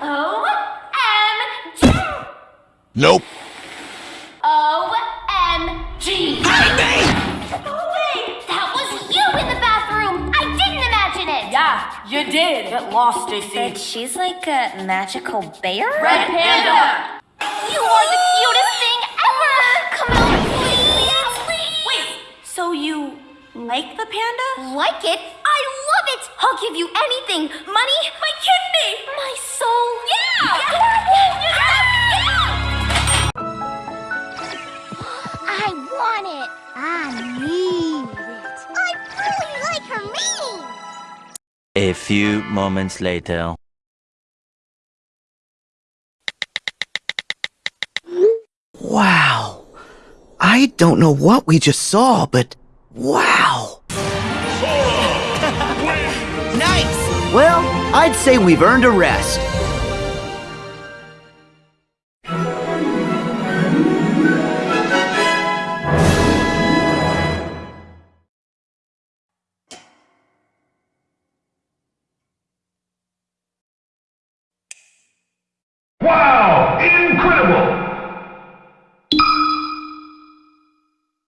O-M-G! Nope. O-M-G! Oh, wait! That was you in the bathroom! I didn't imagine it! Yeah, you did. Get lost, But she's like a magical bear? Red Panda. You are the cutest thing ever! Come out, please! Please! Wait, so you like the panda? Like it? I love it! I'll give you anything! Money? My kidney! My soul! Yeah! I want it! I need it! I really like her memes! A few moments later. Wow. I don't know what we just saw, but wow. nice! Well, I'd say we've earned a rest. Wow!